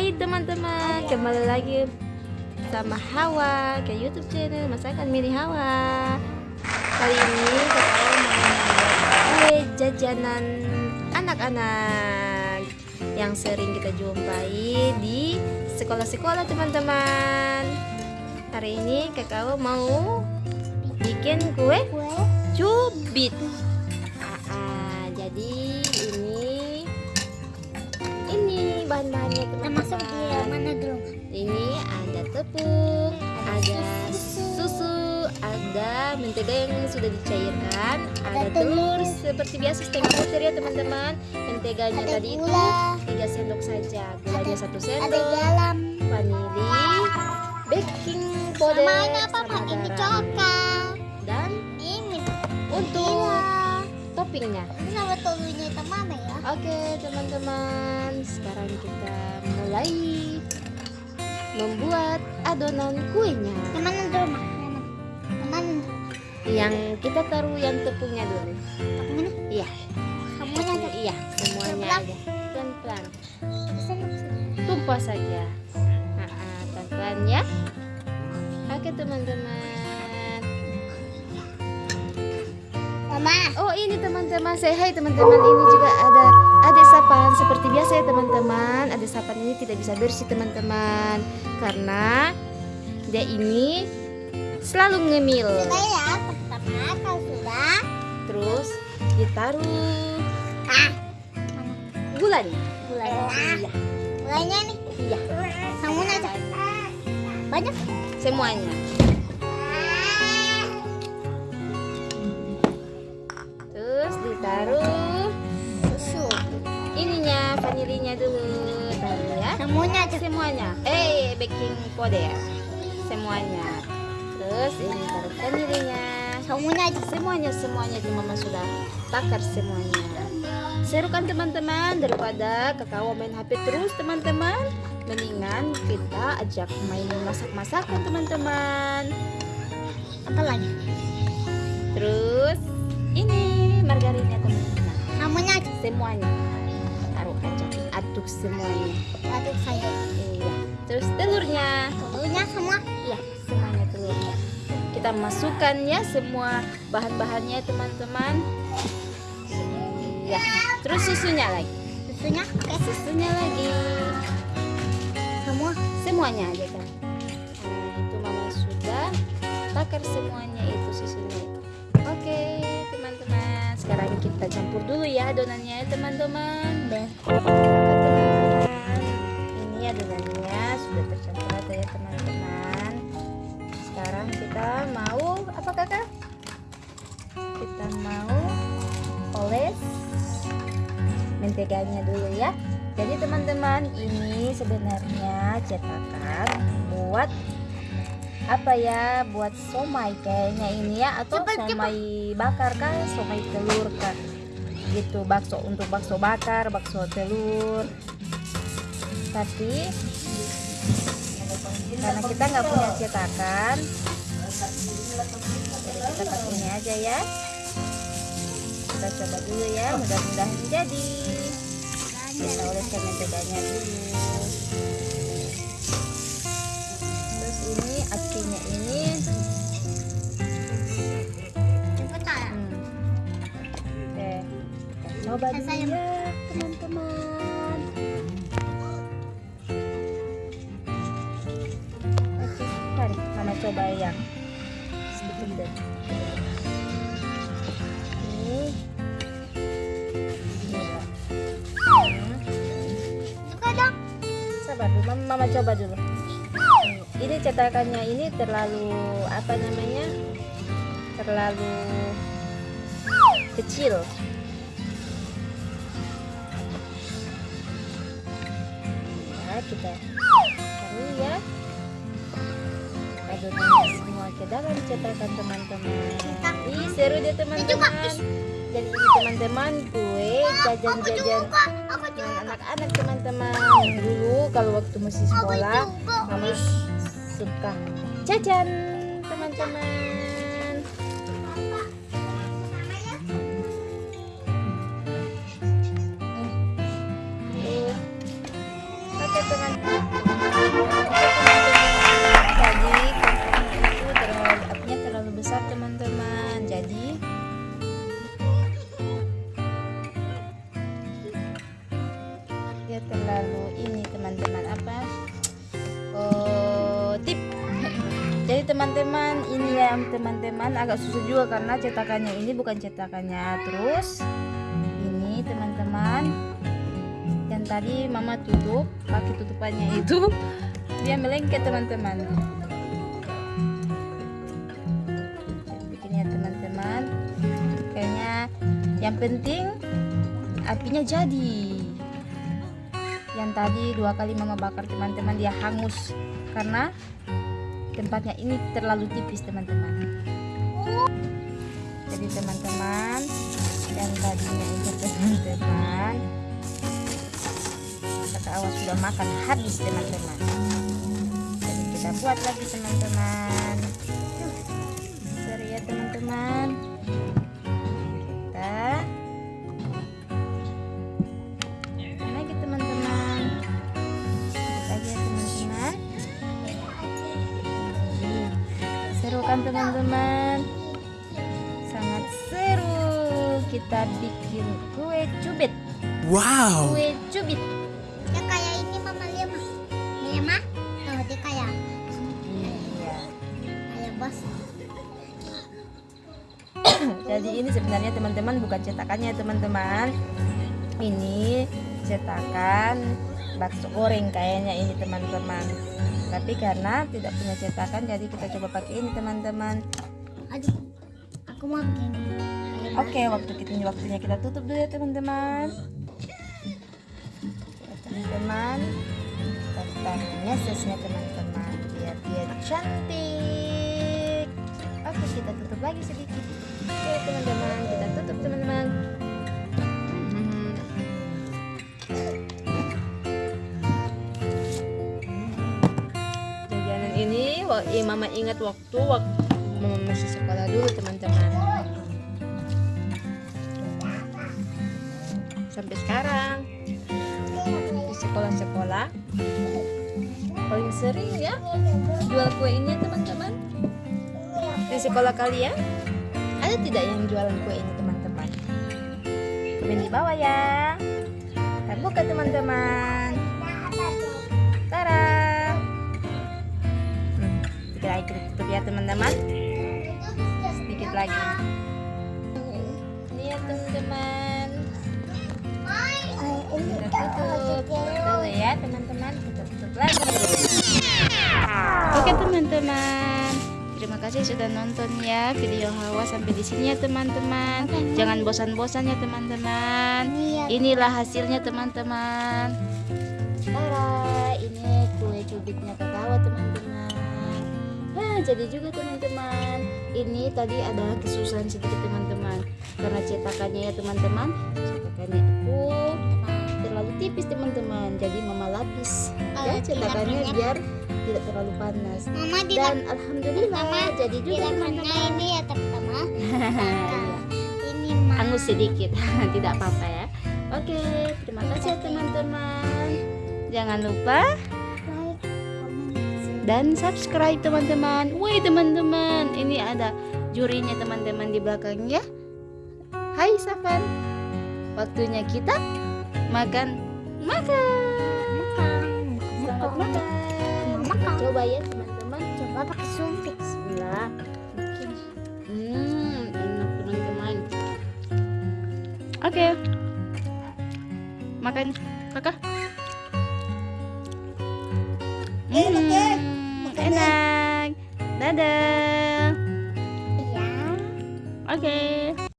Hai teman-teman, kembali lagi sama Hawa ke YouTube channel Masakan Mini Hawa. Kali ini kita mau kue jajanan anak-anak yang sering kita jumpai di sekolah-sekolah teman-teman. Hari ini kakak mau bikin kue cubit. Ah, ah, jadi bahan-bahannya Termasuk di teman-teman. mana dulu? Ini ada tepung, ada susu, ada mentega yang sudah dicairkan, ada Ada telur seperti biasa setengah butir ya teman-teman. Menteganya Ada tadi itu gula. 3 sendok saja, gulanya satu Ada sendok, garam. vanili, baking powder, apa? sama Ini garam. coklat. Dan Ini. untuk Gila. toppingnya. Ini nama Oke teman-teman, sekarang kita mulai membuat adonan kuenya. Mana dulu, Mak? Yang kita taruh yang tepungnya dulu. Mana? Iya, Kamunya aja. iya semuanya aja. Pelan-pelan, tumpah saja. Ah, ah, Pelan-pelan ya. Oke teman-teman. Mama. Oh ini teman-teman, saya hai teman-teman. Ini juga ada adik sapan seperti biasa ya teman-teman. Adik sapan ini tidak bisa bersih teman-teman karena dia ini selalu ngemil. Sudah ya, pertama kalau sudah. Terus ditaruh Ah, gulanya. gulanya. Iya, Gulanya nih. iya. Banyak. Semuanya. Vanilinya dulu ya. Kamunya aja. Semuanya. Eh, baking powder. Semuanya. Terus ini taruh vanilinya. Kamunya aja. Semuanya semuanya di mama sudah takar semuanya. Seru kan teman-teman daripada kakak main HP terus teman-teman. Mendingan kita ajak main masak-masakan teman-teman. Apa lagi? Terus ini margarinnya teman-teman. Aja. Semuanya aja, aduk semuanya. Aduk saya. Iya. Terus telurnya. Telurnya semua. Iya, semuanya telurnya. Kita masukkan ya semua bahan-bahannya teman-teman. Iya. Terus susunya lagi. Susunya. Oke, susu. Susunya lagi. Semua. Semuanya aja kan. Nah, itu mama sudah takar semuanya itu susunya itu. Oke, teman-teman. Sekarang kita campur dulu ya adonannya teman-teman. Adonannya sudah tercampur rata ya teman-teman. Sekarang kita mau apa kakak? Kita mau oles menteganya dulu ya. Jadi teman-teman ini sebenarnya cetakan buat apa ya buat somai kayaknya ini ya atau Cepat, cepat. somai bakar kah somai telur kah gitu bakso untuk bakso bakar bakso telur tapi karena kita nggak punya cetakan. Jadi kita pakai ini aja ya. Kita coba dulu ya mudah-mudahan jadi. Kita oleskan menteganya dulu. Terus ini apinya ini. Cepetan. hmm. oke. Coba dulu ya teman-teman mama coba yang sedikit ini ini dong. sabar mama, coba dulu. Ini cetakannya ini terlalu apa namanya terlalu kecil. Ya kita taruh ya adonannya semua ke dalam cetakan teman-teman Ih, seru deh teman-teman jadi ini teman-teman kue jajan-jajan. Aku juga. dengan anak-anak teman-teman dulu kalau waktu masih sekolah mama suka jajan teman-teman teman-teman. Teman-teman ini ya teman-teman agak susah juga karena cetakannya ini bukan cetakannya. Terus ini teman-teman yang tadi mama tutup pakai tutupannya itu dia melengket teman-teman. Begini ya teman-teman. Kayaknya yang penting apinya jadi. Yang tadi dua kali mama bakar teman-teman dia hangus. Karena tempatnya. Ini terlalu tipis teman-teman. Jadi teman-teman yang tadinya itu teman-teman kata awas sudah makan? Habis teman-teman. Jadi kita buat lagi teman-teman. Seru ya teman-teman teman-teman sangat seru kita bikin kue cubit Wow! kue cubit Ya kayak ini mama lihat mah. Lihat mah. Tuh dia kayak iya kayak bos. jadi ini sebenarnya teman-teman bukan cetakannya teman-teman ini cetakan bakso goreng kayaknya ini teman-teman. Tapi karena tidak punya cetakan jadi kita coba pakai ini teman-teman. Aduh. Aku mau bikin. Oke waktu kita waktunya kita tutup dulu ya teman-teman. Teman-teman. Kita mesesnya teman-teman biar dia cantik. Oke kita tutup lagi sedikit. Oke teman-teman kita tutup teman-teman wa- eh, mama ingat waktu waktu mama masih sekolah dulu teman-teman. Sampai sekarang. Di sekolah-sekolah. Paling sering ya jual kue ini teman-teman. Di sekolah kalian ada tidak yang jualan kue ini teman-teman? Komen di bawah ya. Kita buka teman-teman kita tutup ya teman-teman. Sedikit lagi. Lihat teman-teman. Kita tutup dulu ya teman-teman. Kita tutup lagi. Oke teman-teman. Terima kasih sudah nonton ya video Hawa sampai di sini ya teman-teman. Jangan bosan-bosan ya teman-teman. Inilah hasilnya teman-teman. Tara ini kue cubitnya kakak teman-teman Nah, jadi juga teman-teman. Ini tadi ada kesusahan sedikit teman-teman. Karena cetakannya ya teman-teman cetakannya aku terlalu tipis teman-teman. Jadi mama lapis. Ya cetakannya tidak biar tidak terlalu panas. Mama dan alhamdulillah Mama, jadi juga teman-teman. ini ya teman-teman. Ini mah. hangus sedikit tidak apa-apa ya. Oke terima kasih ya teman-teman. Jangan lupa dan subscribe teman-teman. Woi teman-teman, ini ada jurinya teman-teman di belakangnya. Hai Safan, waktunya kita makan makan. makan. Makan. Makan. Coba ya teman-teman. Coba pakai sumpit. Bismillah. Hmm, enak teman-teman. Oke. Makan, kakak.